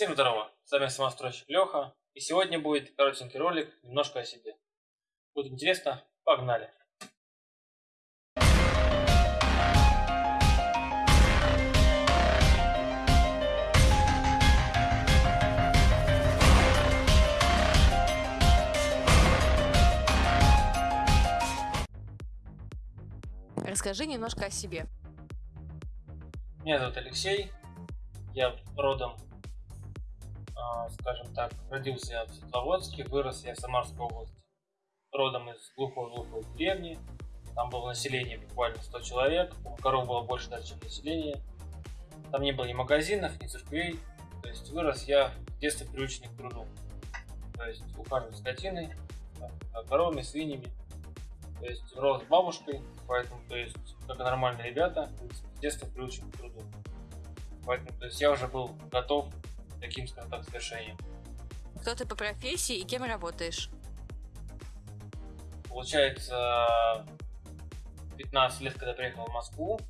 Всем здорово, с вами самостройщик Леха, и сегодня будет коротенький ролик немножко о себе. Будет интересно, погнали! Расскажи немножко о себе. Меня зовут Алексей, я родом, скажем так, родился я в Светловодске, вырос я в Самарской области. Родом из глухой-глухой деревни, там было население буквально 100 человек, коров было больше даже, чем население. Там не было ни магазинов, ни церквей, то есть вырос я в детстве приученный к труду. То есть ухаживать скотиной, коровами, свиньями. То есть рос с бабушкой, поэтому, то есть, как нормальные ребята, с детства приучен к труду. Поэтому, то есть, я уже был готов таким, скажем так, свершениям. Кто ты по профессии и кем работаешь? Получается, 15 лет, когда приехал в Москву,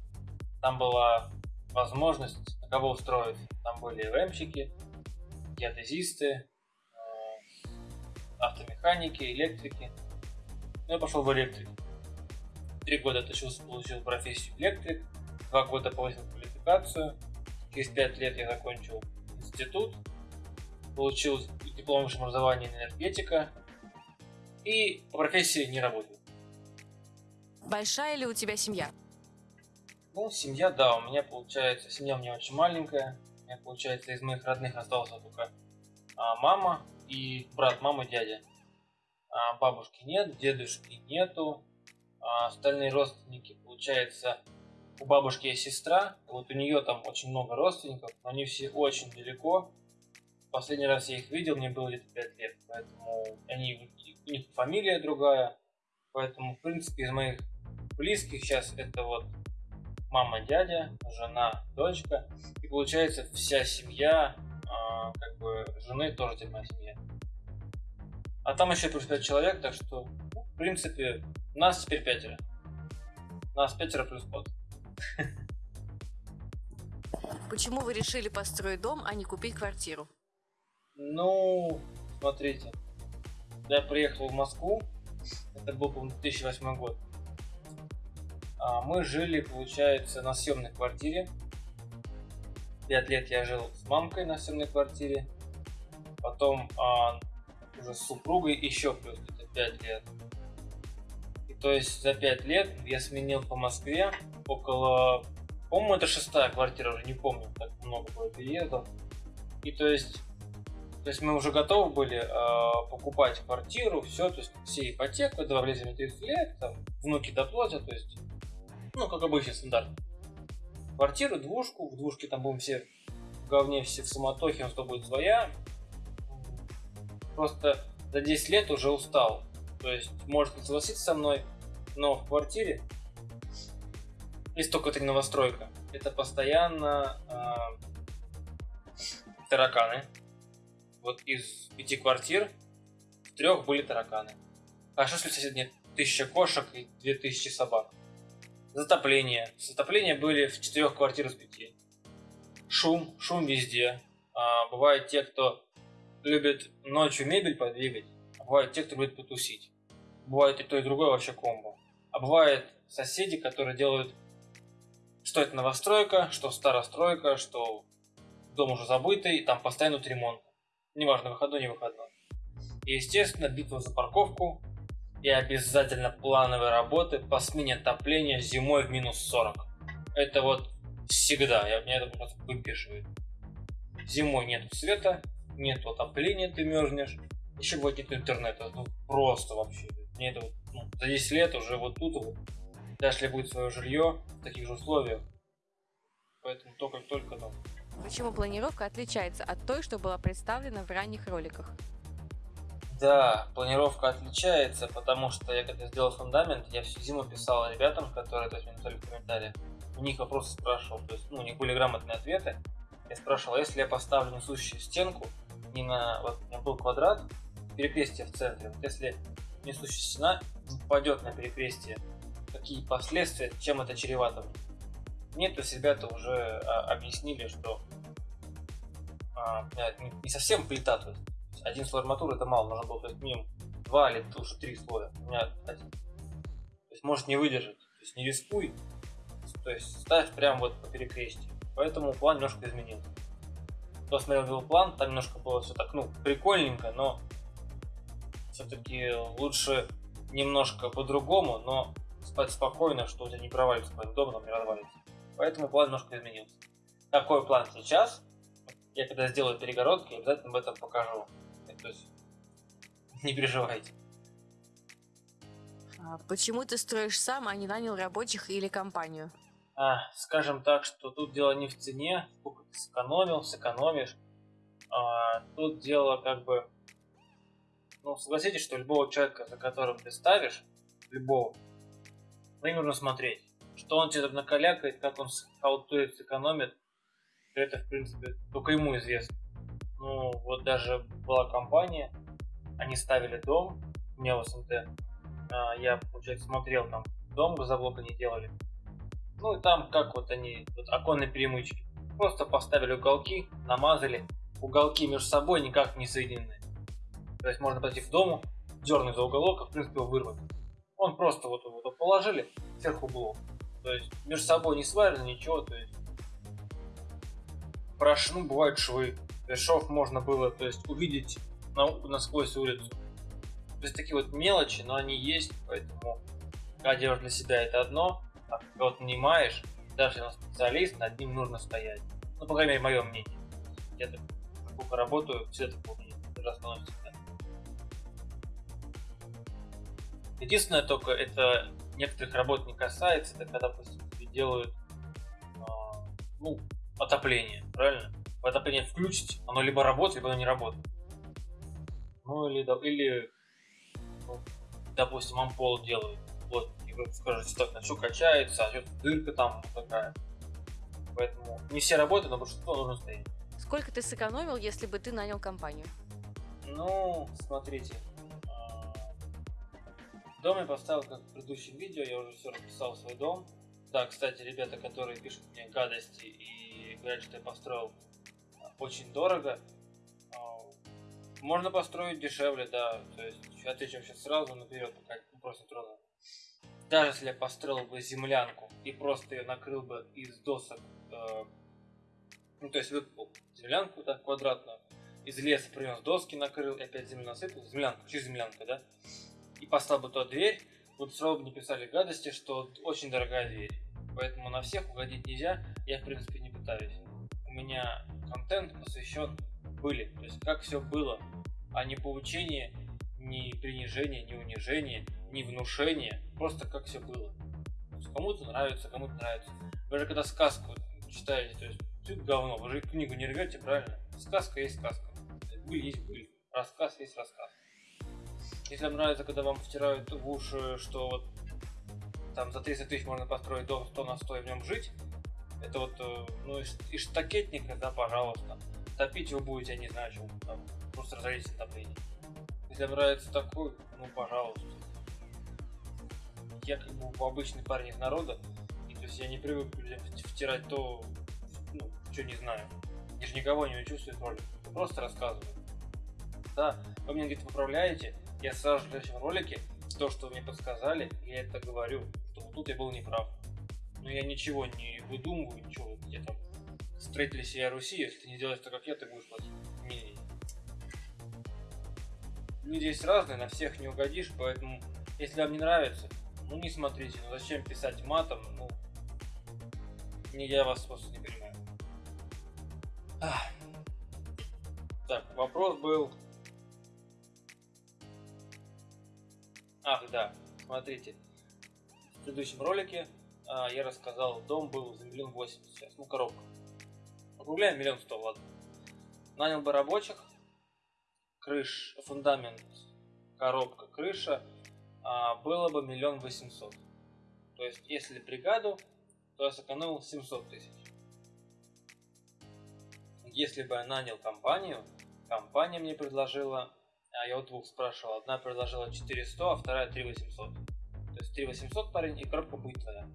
там была возможность на кого устроить. Там были РМщики, геодезисты, э, автомеханики, электрики. Ну, я пошел в электрик. Три года отучился, получил профессию электрик, два года повысил квалификацию. Через пять лет я закончил институт, получил диплом высшего образования энергетика и по профессии не работаю. Большая ли у тебя семья? Ну, семья, да, у меня получается, семья у меня очень маленькая. У меня, получается, из моих родных остался только а, мама и брат, мама, дядя. А, бабушки нет, дедушки нету, а остальные родственники, получается, у бабушки есть сестра, вот у нее там очень много родственников, но они все очень далеко. Последний раз я их видел, мне было где-то 5 лет, поэтому они, у них фамилия другая, поэтому, в принципе, из моих близких сейчас это вот мама, дядя, жена, дочка, и получается вся семья, а, как бы жены тоже теперь моя семья. А там еще плюс 5 человек, так что, в принципе, нас теперь пятеро. Нас пятеро плюс код. Почему вы решили построить дом, а не купить квартиру? Ну, смотрите. Я приехал в Москву, это был, по 2008 год. А мы жили, получается, на съемной квартире. Пять лет я жил с мамкой на съемной квартире. Потом а, уже с супругой еще плюс где-то 5 лет. И то есть за 5 лет я сменил по Москве около... По-моему, это шестая квартира, уже не помню, так много было переездов. И то есть, то есть мы уже готовы были э, покупать квартиру, все, то есть все ипотеку, два влезем 30 лет, там, внуки доплатят, то есть, ну, как обычный стандарт. Квартиру, двушку, в двушке там будем все в говне, все в суматохе, у нас будет своя, просто за 10 лет уже устал. То есть, может согласиться со мной, но в квартире, если только не новостройка, это постоянно э, тараканы. Вот из пяти квартир в трех были тараканы. А что если соседние тысяча кошек и две тысячи собак? Затопление. Затопления были в четырех квартирах из пяти. Шум, шум везде. А, бывают те, кто любит ночью мебель подвигать, а бывают те, кто любит потусить. Бывает и то, и другое вообще комбо. А бывает соседи, которые делают, что это новостройка, что старостройка, что дом уже забытый, там постоянно идут ремонт. Неважно, выходной, не выходной. И, естественно, битва за парковку и обязательно плановые работы по смене отопления зимой в минус 40. Это вот всегда, я, меня это просто выпишивает. Зимой нет света, нет отопления, ты мерзнешь, еще вот нет интернета, ну просто вообще. Мне это вот, ну, за 10 лет уже вот тут вот, даже если будет свое жилье в таких же условиях, поэтому только-только там. Почему планировка отличается от той, что была представлена в ранних роликах? Да, планировка отличается, потому что я когда сделал фундамент, я всю зиму писал ребятам, которые то есть, мне написали в комментариях, у них вопросы спрашивал, то есть ну, у них были грамотные ответы. Я спрашивал, если я поставлю несущую стенку, не на... Вот у меня был квадрат, перекрестие в центре. Вот если несущая стена упадет на перекрестие, какие последствия, чем это чревато? Нет, то есть ребята уже а, объяснили, что а, не совсем плита, то есть один слой арматуры это мало, нужно было то есть, минимум два или уже три слоя. У меня один. То есть может не выдержать. То есть не рискуй. То есть ставь прям вот по перекрестию. Поэтому план немножко изменился. Кто смотрел план, там немножко было все так, ну, прикольненько, но все-таки лучше немножко по-другому, но спать спокойно, что у тебя не провалится твой дом, но не развалится. Поэтому план немножко изменился. Какой план сейчас? Я когда сделаю перегородки, обязательно об этом покажу. То есть не переживайте. А почему ты строишь сам, а не нанял рабочих или компанию? А, скажем так, что тут дело не в цене, сколько ты сэкономил, сэкономишь. А, тут дело как бы... Ну, согласитесь, что любого человека, за которым ты ставишь, любого, на нужно смотреть. Что он тебе накалякает, как он хаутует, сэкономит, это, в принципе, только ему известно. Ну, вот даже была компания, они ставили дом, у меня в СНТ, а, я, получается, смотрел там дом, газоблок они делали. Ну и там, как вот они, вот оконные перемычки. Просто поставили уголки, намазали. Уголки между собой никак не соединены. То есть можно пойти в дому, дернуть за уголок, а в принципе его вырвать. Он просто вот его положили сверху блок. То есть между собой не сварено ничего, то есть прош, ну, бывают швы. То шов можно было то есть, увидеть на, насквозь улицу. То есть такие вот мелочи, но они есть, поэтому делаешь для себя это одно, а когда вот нанимаешь, даже если специалист, над ним нужно стоять. Ну, по крайней мере, мое мнение. Я так работаю, все это помню, даже становится Единственное только, это некоторых работ не касается, это когда, допустим, делают э, ну, отопление, правильно? Отопление включить, оно либо работает, либо оно не работает. Ну или, или ну, допустим, ампол делают. Вот, и вы скажете, так, на что качается, а что дырка там такая. Поэтому не все работают, но большинство нужно стоять. Сколько ты сэкономил, если бы ты нанял компанию? Ну, смотрите. Дом я поставил, как в предыдущем видео, я уже все расписал свой дом. Да, кстати, ребята, которые пишут мне гадости и говорят, что я построил очень дорого, а, можно построить дешевле, да. То есть отвечу сейчас сразу наперед, пока просто трудно. Даже если я построил бы землянку и просто ее накрыл бы из досок, э, ну то есть выкопал землянку так квадратную, из леса принес доски, накрыл и опять землю насыпал, землянку, чуть землянка, да, и поставил бы туда дверь, вы сразу бы не писали гадости, что очень дорогая дверь. Поэтому на всех угодить нельзя, я в принципе не пытаюсь. У меня контент посвящен были, то есть как все было, а не поучение, не принижение, не унижение, не внушение, просто как все было. Кому-то нравится, кому-то нравится. Вы же когда сказку читаете, то есть все говно, вы же книгу не рвете, правильно? Сказка есть сказка. Быль есть быль. Рассказ есть рассказ. Если вам нравится, когда вам втирают в уши, что вот там за 30 тысяч можно построить дом 100 на 100 и в нем жить, это вот, э, ну, из штакетника, да, пожалуйста. Топить вы будете, я не знаю, чего, там, просто разорите топление. Если вам нравится такой, ну, пожалуйста. Я как бы обычный парень из народа, и то есть я не привык людям втирать то, ну, что не знаю. Я же никого не учу свой ролик, просто рассказываю. Да, вы мне где-то поправляете, я сразу же в следующем ролике то, что мне подсказали, я это говорю, что вот тут я был неправ. Но я ничего не выдумываю, ничего, я там строители себя Руси, если ты не делаешь так, как я, ты будешь платить. Не, Люди есть разные, на всех не угодишь, поэтому, если вам не нравится, ну не смотрите, ну зачем писать матом, ну, не я вас просто не понимаю. Ах. Так, вопрос был Ах, да, смотрите. В предыдущем ролике а, я рассказал, дом был за миллион восемьдесят сейчас, ну коробка. Округляем миллион сто, ладно. Нанял бы рабочих, крыш, фундамент, коробка, крыша, а, было бы миллион восемьсот. То есть, если бригаду, то я сэкономил 700 тысяч. Если бы я нанял компанию, компания мне предложила а я у двух спрашивал. Одна предложила 400, а вторая 3800. То есть 3800 парень и коробка будет твоя.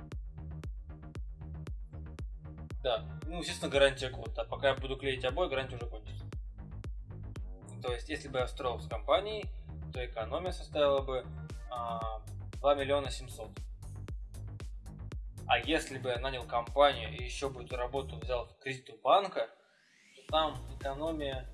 Да, ну, естественно, гарантия год. А пока я буду клеить обои, гарантия уже кончится. То есть, если бы я строил с компанией, то экономия составила бы а, 2 миллиона 700. А если бы я нанял компанию и еще бы эту работу взял в кредит у банка, то там экономия...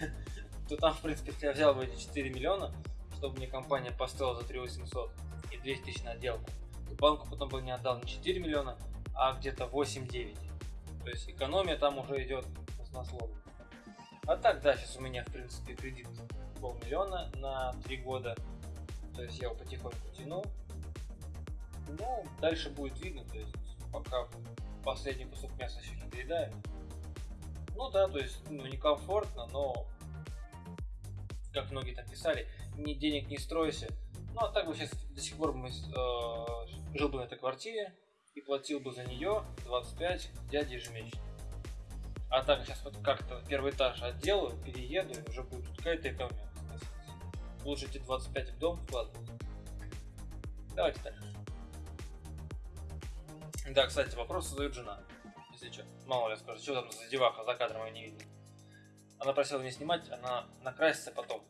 то там, в принципе, если я взял бы эти 4 миллиона, чтобы мне компания поставила за 3 800 и 200 тысяч на отделку, то банку потом бы не отдал не 4 миллиона, а где-то 8-9. То есть экономия там уже идет баснословно. А так, да, сейчас у меня, в принципе, кредит полмиллиона на 3 года. То есть я его потихоньку тяну. Ну, дальше будет видно, то есть пока последний кусок мяса еще не доедаю. Ну да, то есть, ну, некомфортно, но как многие там писали, ни денег не стройся. Ну а так бы сейчас до сих пор мы, э, жил бы на этой квартире и платил бы за нее 25 дяди ежемесячно. А так сейчас вот как-то первый этаж отделаю, перееду, и уже будет какая-то экономия. Лучше эти 25 в дом вкладывать. Давайте дальше. Да, кстати, вопрос задает жена. Если что, мало ли скажет, что там за деваха за кадром я не видел. Она просила не снимать, она накрасится потом.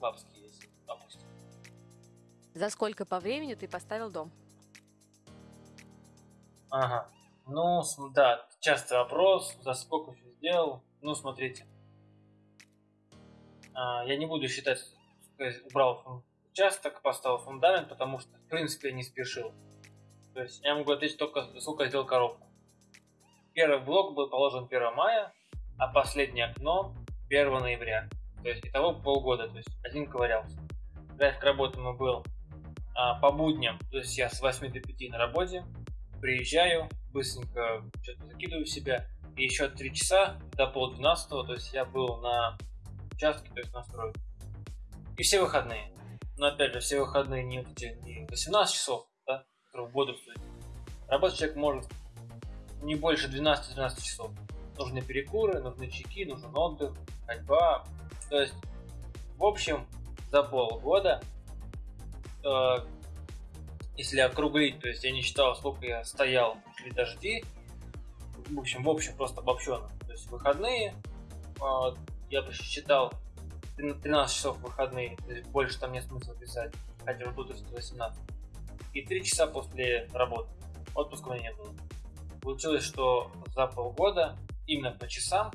Бабские есть, допустим. За сколько по времени ты поставил дом? Ага. Ну, да, частый вопрос, за сколько все сделал. Ну, смотрите. А, я не буду считать, убрал участок, поставил фундамент, потому что, в принципе, я не спешил. То есть я могу ответить только, сколько я сделал коробку. Первый блок был положен 1 мая, а последнее окно 1 ноября. То есть итого полгода, то есть один ковырялся. График работы мой был а, по будням, то есть я с 8 до 5 на работе, приезжаю, быстренько что-то закидываю в себя, и еще 3 часа до пол 12, то есть я был на участке, то есть на стройке. И все выходные. Но опять же, все выходные не, не 18 часов, да, которые бодрствуют. Работать человек может не больше 12-13 часов. Нужны перекуры, нужны чеки, нужен отдых, ходьба. То есть, в общем, за полгода, э, если округлить, то есть я не считал, сколько я стоял при дожди, в общем, в общем, просто обобщенно. То есть выходные, э, я бы считал 13 часов выходные, то есть больше там нет смысла писать, хотя бы тут 18. И 3 часа после работы. Отпуска у меня не было. Получилось, что за полгода, именно по часам,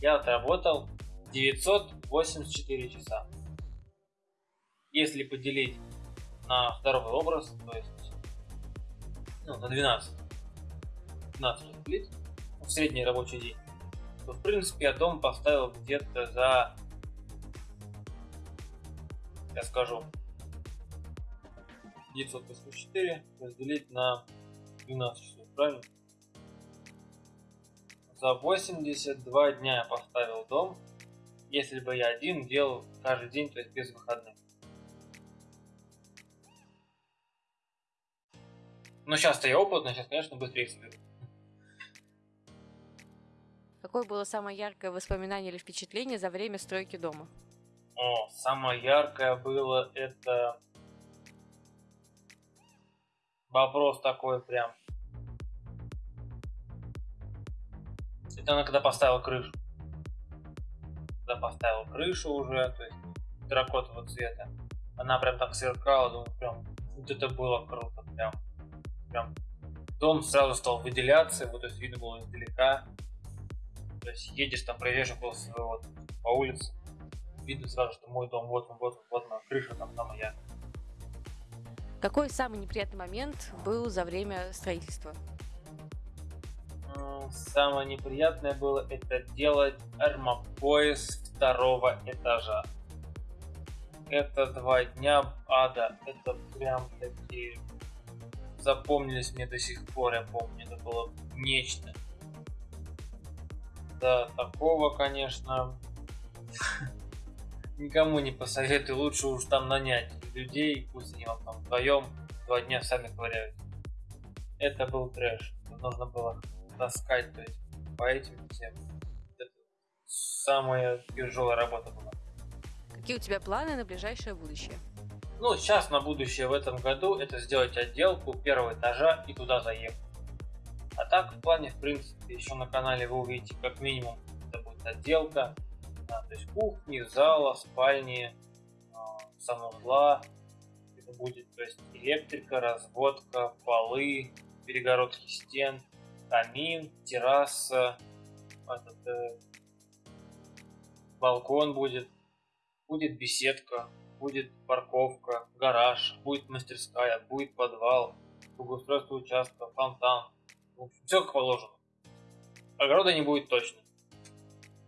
я отработал 984 часа. Если поделить на здоровый образ, то есть ну, на 12, 12 разделить, в средний рабочий день, то в принципе я дом поставил где-то за, я скажу, 984 разделить на 12 часов, правильно? За 82 дня я поставил дом, если бы я один делал каждый день, то есть без выходных. Но сейчас-то я опытный, сейчас, конечно, быстрее соберу. Какое было самое яркое воспоминание или впечатление за время стройки дома? О, самое яркое было это... Вопрос такой прям. Это она когда поставила крышу. Когда поставила крышу уже, то есть терракотового цвета. Она прям так сверкала, думаю, прям, вот это было круто, прям. Прям дом сразу стал выделяться, вот это видно было издалека. То есть едешь там, проезжаешь около своего по улице, видно сразу, что мой дом, вот он, вот он, вот он, крыша там, там я. Какой самый неприятный момент был за время строительства? Самое неприятное было это делать армопояс второго этажа. Это два дня ада, это прям такие запомнились мне до сих пор, я помню, это было нечто. Да, такого, конечно, никому не посоветую, лучше уж там нанять людей, пусть они вам там вдвоем два дня сами ковыряют. Это был трэш, нужно было таскать, то есть по этим всем. Это самая тяжелая работа была. Какие у тебя планы на ближайшее будущее? Ну, сейчас на будущее в этом году это сделать отделку первого этажа и туда заехать. А так, в плане, в принципе, еще на канале вы увидите как минимум, это будет отделка, а, то есть кухни, зала, спальни, а, санузла, это будет, то есть электрика, разводка, полы, перегородки стен, камин, терраса, этот, э, балкон будет, будет беседка, будет парковка, гараж, будет мастерская, будет подвал, благоустройство участка, фонтан. В общем, все как положено. Огорода не будет точно.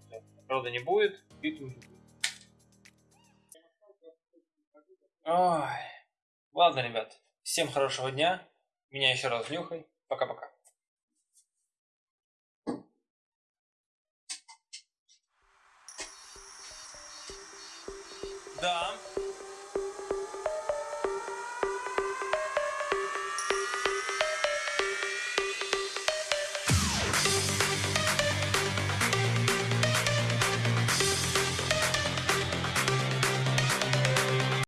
Всё, Огорода не будет, битвы не будет. Ой. Ладно, ребят. Всем хорошего дня. Меня еще раз нюхай. Пока-пока. Да.